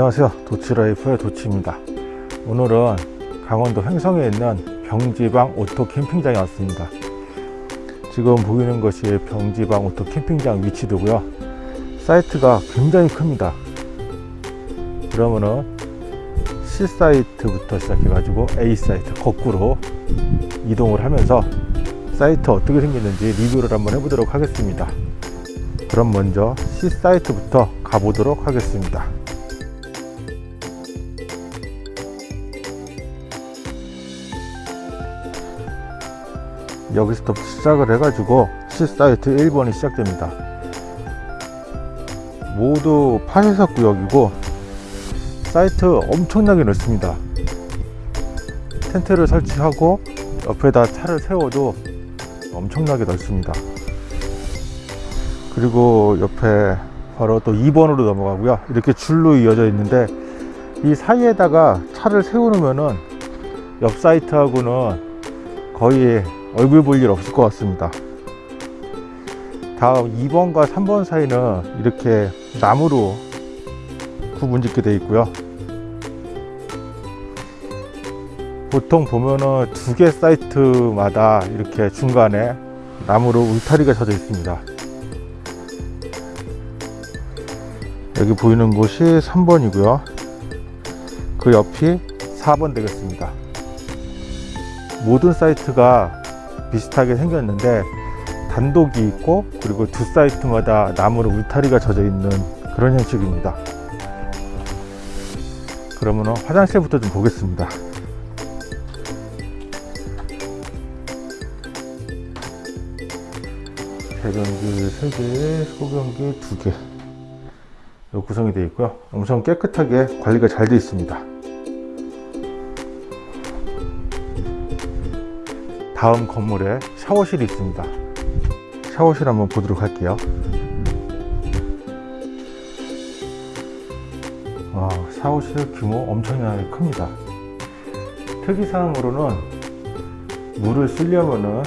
안녕하세요. 도치라이프의 도치입니다. 오늘은 강원도 횡성에 있는 병지방 오토 캠핑장에 왔습니다. 지금 보이는 것이 병지방 오토 캠핑장 위치도고요. 사이트가 굉장히 큽니다. 그러면은 C 사이트부터 시작해 가지고 A 사이트 거꾸로 이동을 하면서 사이트 어떻게 생겼는지 리뷰를 한번 해보도록 하겠습니다. 그럼 먼저 C 사이트부터 가보도록 하겠습니다 여기서부터 시작을 해가지고 C 사이트 1번이 시작됩니다. 모두 8회석 구역이고 사이트 엄청나게 넓습니다. 텐트를 설치하고 옆에다 차를 세워도 엄청나게 넓습니다. 그리고 옆에 바로 또 2번으로 넘어가고요. 이렇게 줄로 이어져 있는데 이 사이에다가 차를 세우면은 옆 사이트하고는 거의 얼굴 볼 일 없을 것 같습니다. 다음 2번과 3번 사이는 이렇게 나무로 구분 짓게 되어 있고요. 보통 보면은 두 개 사이트마다 이렇게 중간에 나무로 울타리가 쳐져 있습니다. 여기 보이는 곳이 3번이고요. 그 옆이 4번 되겠습니다. 모든 사이트가 비슷하게 생겼는데 단독이 있고 그리고 두 사이트마다 나무로 울타리가 져져 있는 그런 형식입니다. 그러면 화장실부터 좀 보겠습니다. 대변기 3개, 소변기 2개. 구성이 되어 있고요. 엄청 깨끗하게 관리가 잘 되어 있습니다 다음 건물에 샤워실이 있습니다. 샤워실 한번 보도록 할게요. 와, 샤워실 규모 엄청나게 큽니다. 특이사항으로는 물을 쓰려면은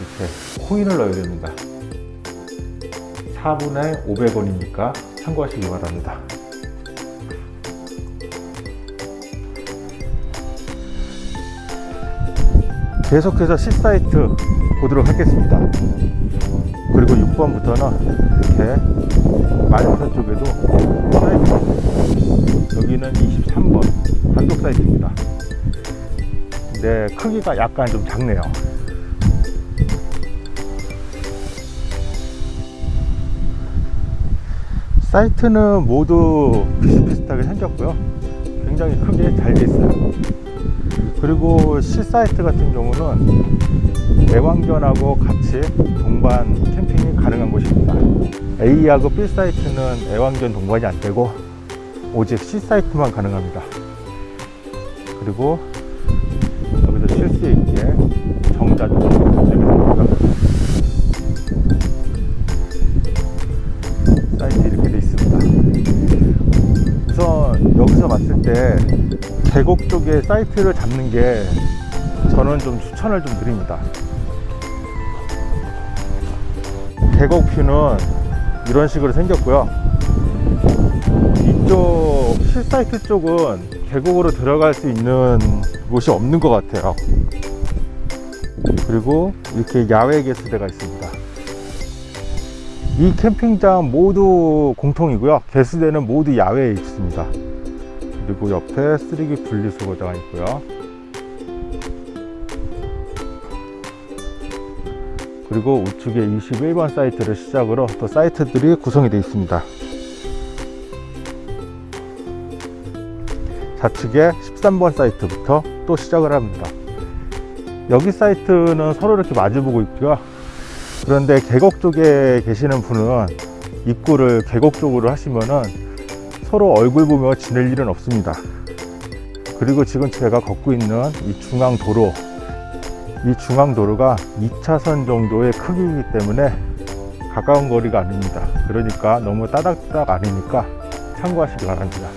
이렇게 코인을 넣어야 됩니다. 4분에 500원이니까 참고하시기 바랍니다 계속해서 C사이트 보도록 하겠습니다. 그리고 6번부터는 이렇게 마녀선 쪽에도 사이트. 여기는 23번 단독 사이트입니다. 근데 크기가 약간 좀 작네요. 사이트는 모두 비슷비슷하게 생겼고요. 굉장히 크게 잘 되어 있어요 그리고 C 사이트 같은 경우는 애완견하고 같이 동반 캠핑이 가능한 곳입니다. A하고 B 사이트는 애완견 동반이 안 되고 오직 C 사이트만 가능합니다. 그리고 여기서 쉴 수 있게 정자도 계곡 쪽에 사이트를 잡는 게 저는 좀 추천을 좀 드립니다. 계곡 뷰는 이런 식으로 생겼고요. 이쪽 실사이트 쪽은 계곡으로 들어갈 수 있는 곳이 없는 것 같아요. 그리고 이렇게 야외 개수대가 있습니다. 이 캠핑장 모두 공통이고요. 개수대는 모두 야외에 있습니다 그리고 옆에 쓰레기 분리수거장가 있고요. 그리고 우측에 21번 사이트를 시작으로 또 사이트들이 구성이 되어 있습니다. 좌측에 13번 사이트부터 또 시작을 합니다. 여기 사이트는 서로 이렇게 마주보고 있고요. 그런데 계곡 쪽에 계시는 분은 입구를 계곡 쪽으로 하시면은 서로 얼굴 보며 지낼 일은 없습니다. 그리고 지금 제가 걷고 있는 이 중앙도로 이 중앙도로가 2차선 정도의 크기이기 때문에 가까운 거리가 아닙니다. 그러니까 너무 따닥따닥 아니니까 참고하시기 바랍니다.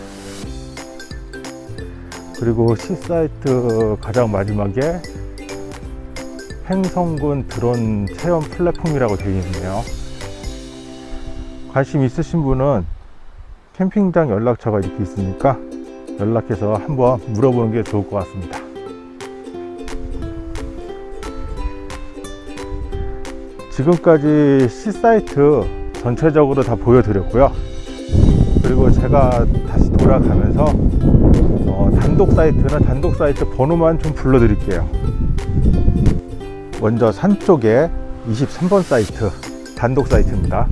그리고 C사이트 가장 마지막에 행성군 드론 체험 플랫폼이라고 되어 있네요. 관심 있으신 분은 캠핑장 연락처가 이렇게 있으니까 연락해서 한번 물어보는 게 좋을 것 같습니다. 지금까지 C사이트 전체적으로 다 보여드렸고요. 그리고 제가 다시 돌아가면서 어, 단독 사이트는 단독 사이트 번호만 좀 불러드릴게요. 먼저 산 쪽에 23번 사이트 단독 사이트입니다.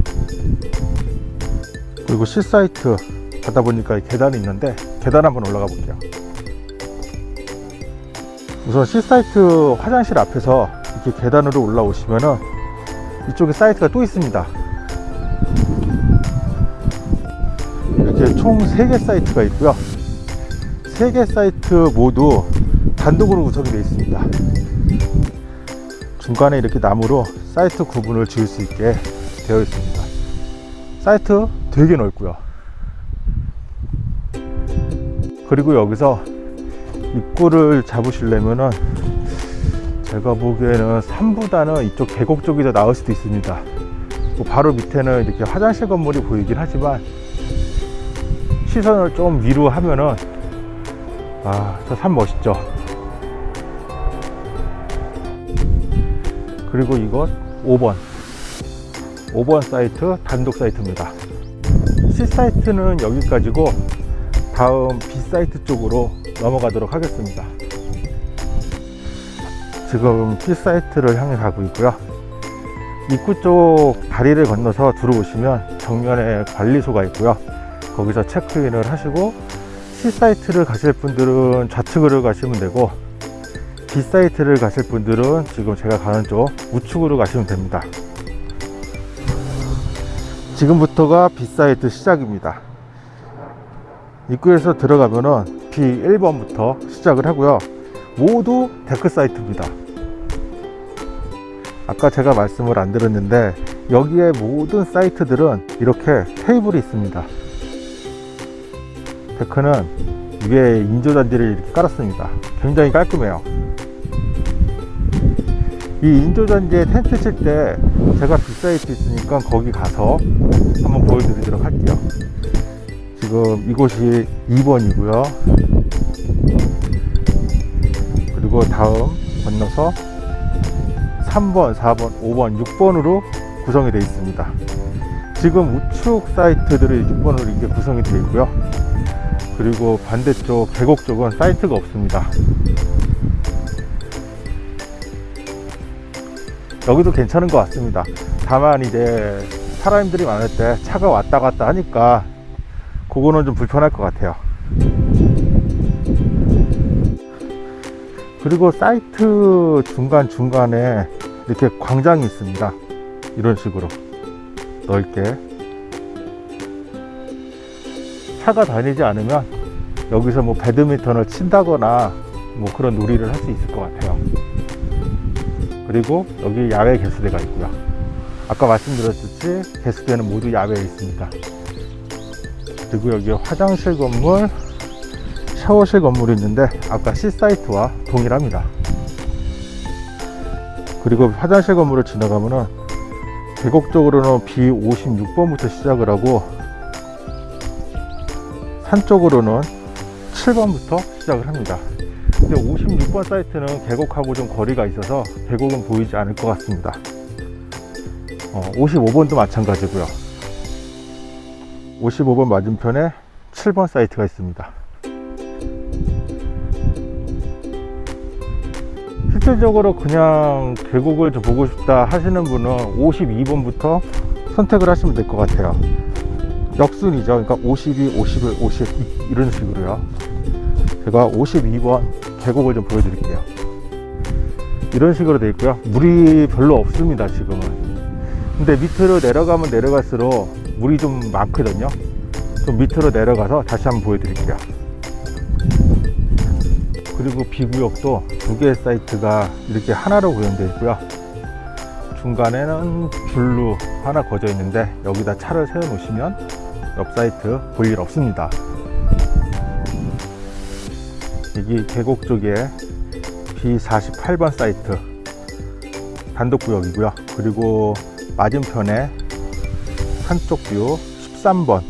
그리고 C 사이트 가다 보니까 계단이 있는데 계단 한번 올라가 볼게요. 우선 C 사이트 화장실 앞에서 이렇게 계단으로 올라오시면은 이쪽에 사이트가 또 있습니다. 이렇게 총 3개 사이트가 있고요. 3개 사이트 모두 단독으로 구성이 되어 있습니다. 중간에 이렇게 나무로 사이트 구분을 지을 수 있게 되어 있습니다. 사이트 되게 넓고요. 그리고 여기서 입구를 잡으시려면은 제가 보기에는 3보다는 이쪽 계곡 쪽이 더 나을 수도 있습니다. 뭐 바로 밑에는 이렇게 화장실 건물이 보이긴 하지만 시선을 좀 위로 하면은 아, 저 산 멋있죠. 그리고 이것 5번 5번 사이트 단독 사이트입니다 C 사이트는 여기까지고 다음 B 사이트 쪽으로 넘어가도록 하겠습니다. 지금 B 사이트를 향해 가고 있고요. 입구 쪽 다리를 건너서 들어오시면 정면에 관리소가 있고요. 거기서 체크인을 하시고 C 사이트를 가실 분들은 좌측으로 가시면 되고 B 사이트를 가실 분들은 지금 제가 가는 쪽 우측으로 가시면 됩니다. 지금부터가 B 사이트 시작입니다. 입구에서 들어가면은 B1번부터 시작을 하고요. 모두 데크 사이트입니다. 아까 제가 말씀을 안 드렸는데 여기에 모든 사이트들은 이렇게 테이블이 있습니다. 데크는 위에 인조잔디를 이렇게 깔았습니다. 굉장히 깔끔해요. 이 인조잔디에 텐트 칠 때 제가 big 사이트 있으니까 거기 가서 한번 보여드리도록 할게요. 지금 이곳이 2번이고요. 그리고 다음 건너서 3번 4번 5번 6번으로 구성이 되어 있습니다. 지금 우측 사이트들이 6번으로 이렇게 구성이 되어 있고요. 그리고 반대쪽 계곡 쪽은 사이트가 없습니다 여기도 괜찮은 것 같습니다. 다만 이제 사람들이 많을 때 차가 왔다 갔다 하니까 그거는 좀 불편할 것 같아요. 그리고 사이트 중간중간에 이렇게 광장이 있습니다. 이런 식으로 넓게. 차가 다니지 않으면 여기서 뭐 배드민턴을 친다거나 뭐 그런 놀이를 할 수 있을 것 같아요 그리고 여기 야외 개수대가 있고요. 아까 말씀드렸듯이 개수대는 모두 야외에 있습니다. 그리고 여기 화장실 건물 샤워실 건물이 있는데 아까 C사이트와 동일합니다. 그리고 화장실 건물을 지나가면은 계곡 쪽으로는 B56번부터 시작을 하고 산 쪽으로는 7번부터 시작을 합니다 근데 56번 사이트는 계곡하고 좀 거리가 있어서 계곡은 보이지 않을 것 같습니다. 어, 55번도 마찬가지고요. 55번 맞은편에 7번 사이트가 있습니다. 실질적으로 그냥 계곡을 좀 보고 싶다 하시는 분은 52번부터 선택을 하시면 될 것 같아요. 역순이죠. 그러니까 52, 51, 50 이런 식으로요 제가 52번 계곡을 좀 보여드릴게요. 이런 식으로 되어 있고요. 물이 별로 없습니다 지금은. 근데 밑으로 내려가면 내려갈수록 물이 좀 많거든요. 좀 밑으로 내려가서 다시 한번 보여드릴게요. 그리고 B구역도 두 개의 사이트가 이렇게 하나로 구현되어 있고요. 중간에는 줄로 하나 거져 있는데 여기다 차를 세워 놓으시면 옆 사이트 볼 일 없습니다 여기 계곡 쪽에 B48번 사이트 단독 구역이고요 그리고 맞은편에 안쪽 B13번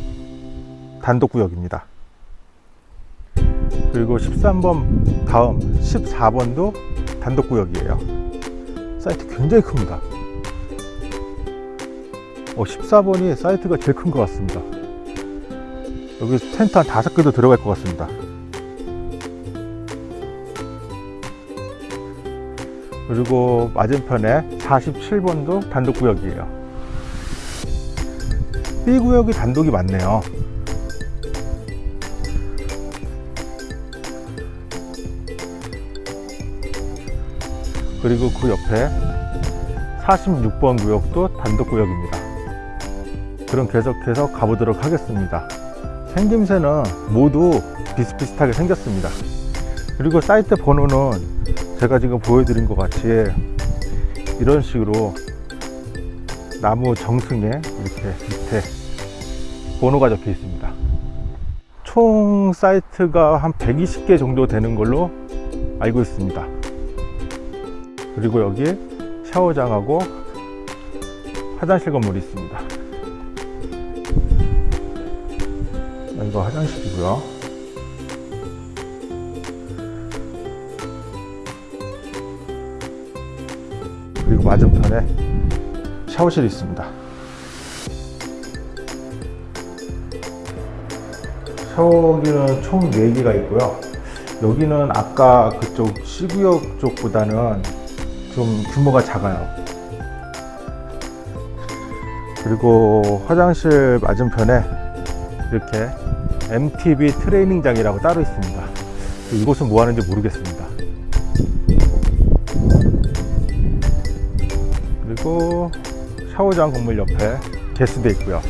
단독 구역입니다. 그리고 13번 다음 14번도 단독 구역이에요. 사이트 굉장히 큽니다. 어, 14번이 사이트가 제일 큰 것 같습니다. 여기 텐트 한 다섯 개도 들어갈 것 같습니다. 그리고 맞은편에 47번도 단독 구역이에요. B 구역이 단독이 많네요. 그리고 그 옆에 46번 구역도 단독 구역입니다. 그럼 계속해서 가보도록 하겠습니다. 생김새는 모두 비슷비슷하게 생겼습니다. 그리고 사이트 번호는 제가 지금 보여드린 것 같이 이런 식으로 나무 정승에 이렇게 밑에 번호가 적혀 있습니다. 총 사이트가 한 120개 정도 되는 걸로 알고 있습니다. 그리고 여기에 샤워장하고 화장실 건물이 있습니다. 여기가 화장실이고요. 맞은편에 샤워실이 있습니다. 샤워기는 총 4개가 있고요. 여기는 아까 그쪽 C구역 쪽보다는 좀 규모가 작아요. 그리고 화장실 맞은편에 이렇게 MTB 트레이닝장이라고 따로 있습니다. 이곳은 뭐 하는지 모르겠습니다. 그리고 샤워장 건물 옆에 게스도 있고요.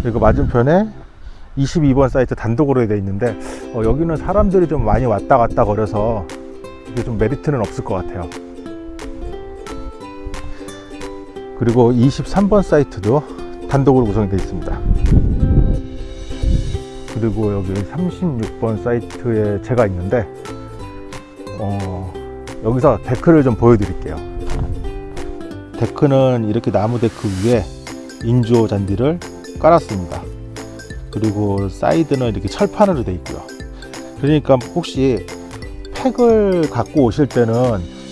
그리고 맞은편에 22번 사이트 단독으로 되어 있는데 어, 여기는 사람들이 좀 많이 왔다 갔다 거려서 이게 좀 메리트는 없을 것 같아요. 그리고 23번 사이트도 단독으로 구성이 되어 있습니다. 그리고 여기 36번 사이트에 제가 있는데 어, 여기서 데크를 좀 보여드릴게요. 데크는 이렇게 나무 데크 위에 인조 잔디를 깔았습니다. 그리고 사이드는 이렇게 철판으로 되어 있고요. 그러니까 혹시 팩을 갖고 오실 때는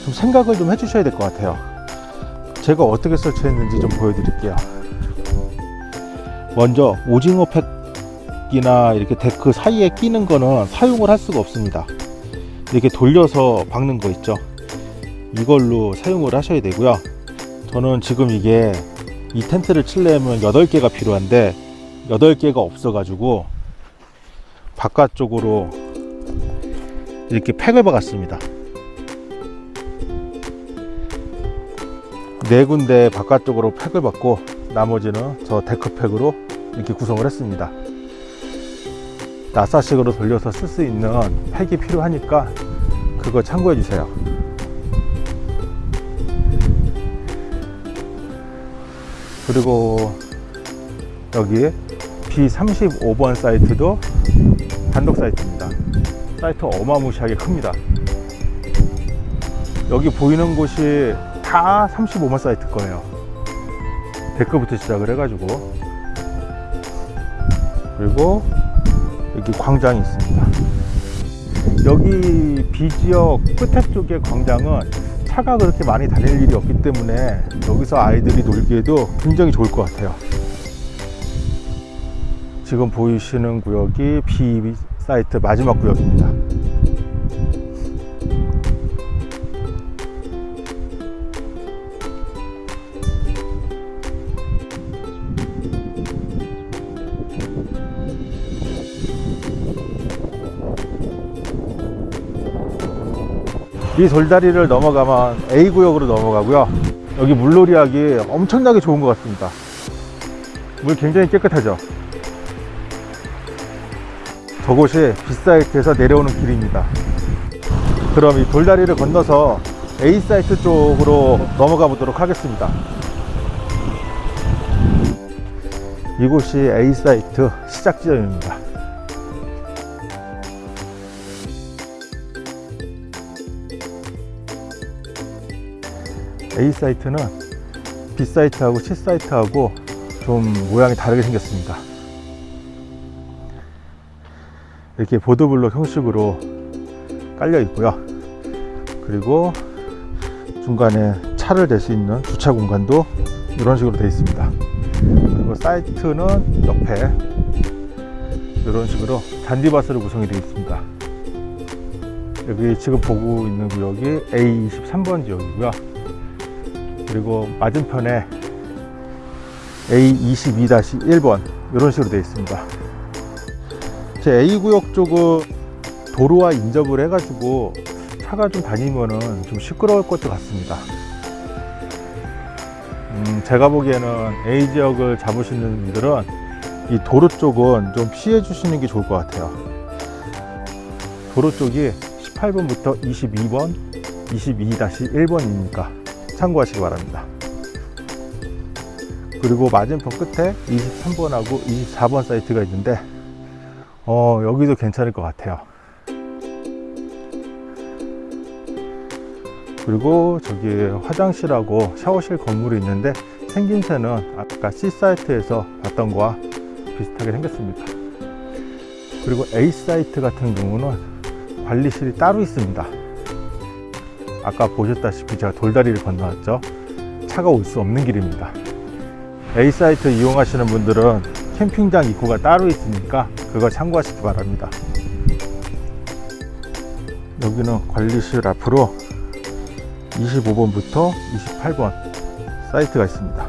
좀 생각을 좀 해주셔야 될 것 같아요. 제가 어떻게 설치했는지 좀 보여드릴게요. 먼저 오징어 팩이나 이렇게 데크 사이에 끼는 거는 사용을 할 수가 없습니다. 이렇게 돌려서 박는 거 있죠. 이걸로 사용을 하셔야 되고요. 저는 지금 이게 이 텐트를 칠려면 8개가 필요한데 8개가 없어 가지고 바깥쪽으로 이렇게 팩을 박았습니다. 네 군데 바깥쪽으로 팩을 박고 나머지는 저 데크팩으로 이렇게 구성을 했습니다. 나사식으로 돌려서 쓸 수 있는 팩이 필요하니까 그거 참고해 주세요 그리고 여기 B35번 사이트도 단독 사이트입니다. 사이트 어마무시하게 큽니다. 여기 보이는 곳이 다 35번 사이트 거예요. 데크부터 시작을 해가지고 그리고 여기 광장이 있습니다. 여기 B지역 끝에 쪽의 광장은 차가 그렇게 많이 다닐 일이 없기 때문에 여기서 아이들이 놀기에도 굉장히 좋을 것 같아요. 지금 보이시는 구역이 B 사이트 마지막 구역입니다. 이 돌다리를 넘어가면 A 구역으로 넘어가고요. 여기 물놀이하기 엄청나게 좋은 것 같습니다. 물 굉장히 깨끗하죠. 저곳이 B사이트에서 내려오는 길입니다. 그럼 이 돌다리를 건너서 A사이트 쪽으로 넘어가 보도록 하겠습니다. 이곳이 A사이트 시작 지점입니다. A 사이트는 B 사이트하고 C 사이트하고 좀 모양이 다르게 생겼습니다. 이렇게 보드블록 형식으로 깔려 있고요. 그리고 중간에 차를 댈 수 있는 주차 공간도 이런 식으로 되어 있습니다. 그리고 사이트는 옆에 이런 식으로 잔디밭으로 구성이 되어 있습니다. 여기 지금 보고 있는 구역이 A23번 지역이고요. 그리고 맞은편에 A22-1번 이런 식으로 되어 있습니다. 제 A 구역 쪽은 도로와 인접을 해가지고 차가 좀 다니면은 좀 시끄러울 것도 같습니다. 음, 제가 보기에는 A 지역을 잡으시는 분들은 이 도로 쪽은 좀 피해 주시는 게 좋을 것 같아요. 도로 쪽이 18번부터 22번, 22-1번이니까 참고하시기 바랍니다. 그리고 맞은편 끝에 23번하고 24번 사이트가 있는데 어, 여기도 괜찮을 것 같아요. 그리고 저기 화장실하고 샤워실 건물이 있는데 생김새는 아까 C 사이트에서 봤던 거와 비슷하게 생겼습니다. 그리고 A 사이트 같은 경우는 관리실이 따로 있습니다. 아까 보셨다시피 제가 돌다리를 건너왔죠. 차가 올 수 없는 길입니다. A 사이트 이용하시는 분들은 캠핑장 입구가 따로 있으니까 그거 참고하시기 바랍니다. 여기는 관리실 앞으로 25번부터 28번 사이트가 있습니다.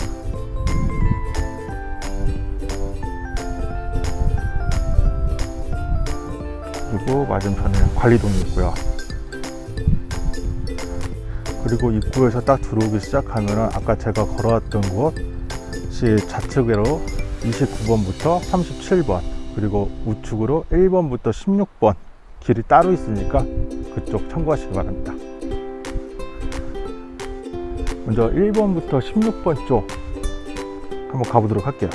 그리고 맞은편에 관리동이 있고요. 그리고 입구에서 딱 들어오기 시작하면 아까 제가 걸어왔던 곳이 좌측으로 29번부터 37번 그리고 우측으로 1번부터 16번 길이 따로 있으니까 그쪽 참고하시기 바랍니다. 먼저 1번부터 16번 쪽 한번 가보도록 할게요.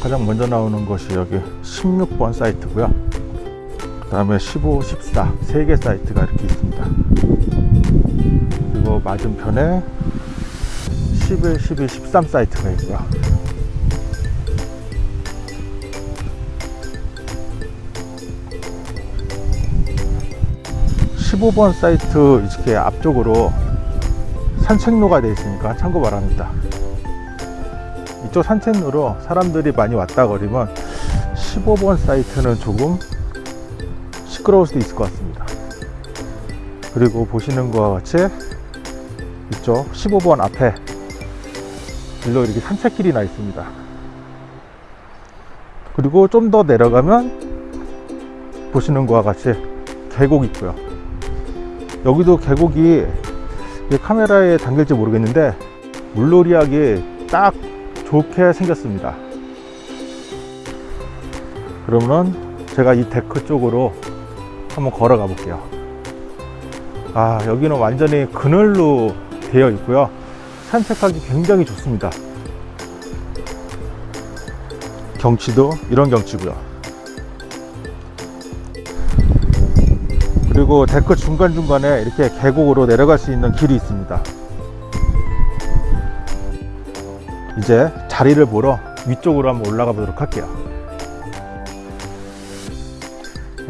가장 먼저 나오는 것이 여기 16번 사이트고요. 그 다음에 15, 14세개 사이트가 이렇게 있습니다. 그리고 맞은편에 11, 12, 13 사이트가 있고요. 십오 번 사이트 이렇게 앞쪽으로 산책로가 되어 있으니까 참고 바랍니다. 이쪽 산책로로 사람들이 많이 왔다 거리면 15번 사이트는 조금 시끄러울 수도 있을 것 같습니다. 그리고 보시는 것과 같이 이쪽 15번 앞에 일로 이렇게 산책길이 나 있습니다. 그리고 좀 더 내려가면 보시는 것과 같이 계곡 있고요. 여기도 계곡이 카메라에 담길지 모르겠는데 물놀이하기 딱 좋게 생겼습니다. 그러면 제가 이 데크 쪽으로 한번 걸어가 볼게요. 아, 여기는 완전히 그늘로 되어 있고요. 산책하기 굉장히 좋습니다. 경치도 이런 경치고요. 그리고 데크 중간중간에 이렇게 계곡으로 내려갈 수 있는 길이 있습니다. 이제 자리를 보러 위쪽으로 한번 올라가 보도록 할게요.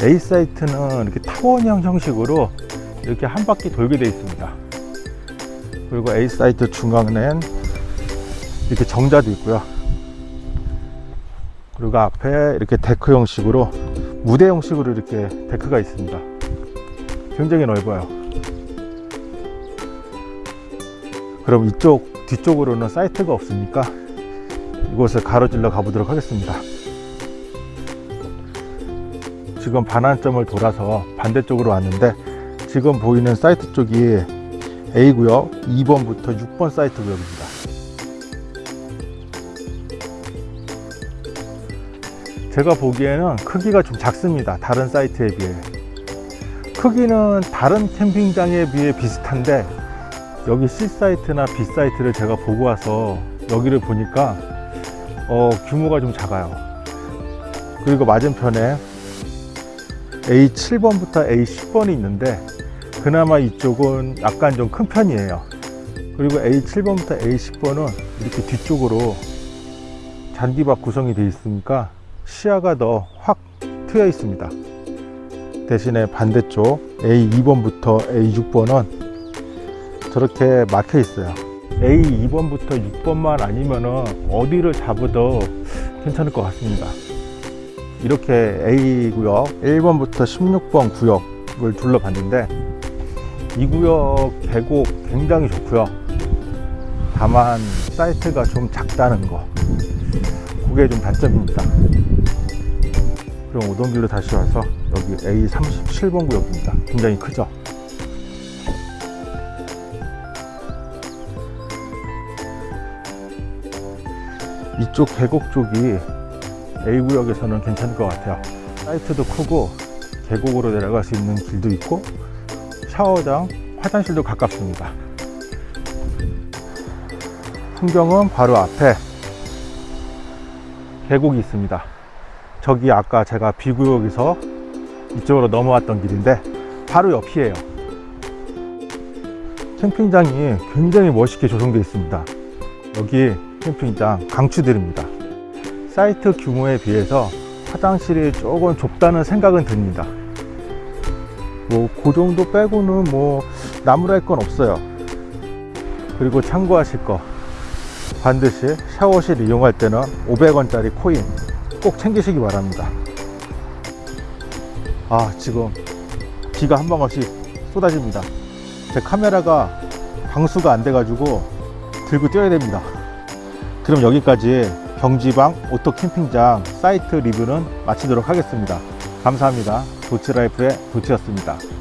A 사이트는 이렇게 타원형 형식으로 이렇게 한 바퀴 돌게 되어 있습니다. 그리고 A 사이트 중앙엔 이렇게 정자도 있고요. 그리고 앞에 이렇게 데크 형식으로 무대 형식으로 이렇게 데크가 있습니다. 굉장히 넓어요. 그럼 이쪽 뒤쪽으로는 사이트가 없으니까 이곳을 가로질러 가보도록 하겠습니다. 지금 반환점을 돌아서 반대쪽으로 왔는데 지금 보이는 사이트 쪽이 A구역 2번부터 6번 사이트 구역입니다. 제가 보기에는 크기가 좀 작습니다. 다른 사이트에 비해. 크기는 다른 캠핑장에 비해 비슷한데 여기 C 사이트나 B 사이트를 제가 보고 와서 여기를 보니까 어, 규모가 좀 작아요. 그리고 맞은편에 A7번부터 A10번이 있는데 그나마 이쪽은 약간 좀 큰 편이에요. 그리고 A7번부터 A10번은 이렇게 뒤쪽으로 잔디밭 구성이 되어 있으니까 시야가 더 확 트여 있습니다. 대신에 반대쪽 A2번부터 A6번은 저렇게 막혀 있어요. A2번부터 6번만 아니면 은 어디를 잡아도 괜찮을 것 같습니다. 이렇게 A 구역 1번부터 16번 구역을 둘러봤는데 이 구역 계곡 굉장히 좋고요. 다만 사이트가 좀 작다는 거 그게 좀 단점입니다. 그럼 오던 길로 다시 와서 여기 A37번 구역입니다. 굉장히 크죠? 이쪽 계곡 쪽이 A구역에서는 괜찮을 것 같아요. 사이트도 크고 계곡으로 내려갈 수 있는 길도 있고 샤워장, 화장실도 가깝습니다. 풍경은 바로 앞에 계곡이 있습니다. 저기 아까 제가 B구역에서 이쪽으로 넘어왔던 길인데 바로 옆이에요. 캠핑장이 굉장히 멋있게 조성되어 있습니다. 여기 캠핑장 강추드립니다. 사이트 규모에 비해서 화장실이 조금 좁다는 생각은 듭니다. 뭐, 그 정도 빼고는 뭐, 나무랄 건 없어요. 그리고 참고하실 거. 반드시 샤워실 이용할 때는 500원짜리 코인 꼭 챙기시기 바랍니다. 아, 지금 비가 한 방울씩 쏟아집니다. 제 카메라가 방수가 안 돼가지고 들고 뛰어야 됩니다. 그럼 여기까지 병지방 오토 캠핑장 사이트 리뷰는 마치도록 하겠습니다. 감사합니다. 도치라이프의 도치였습니다.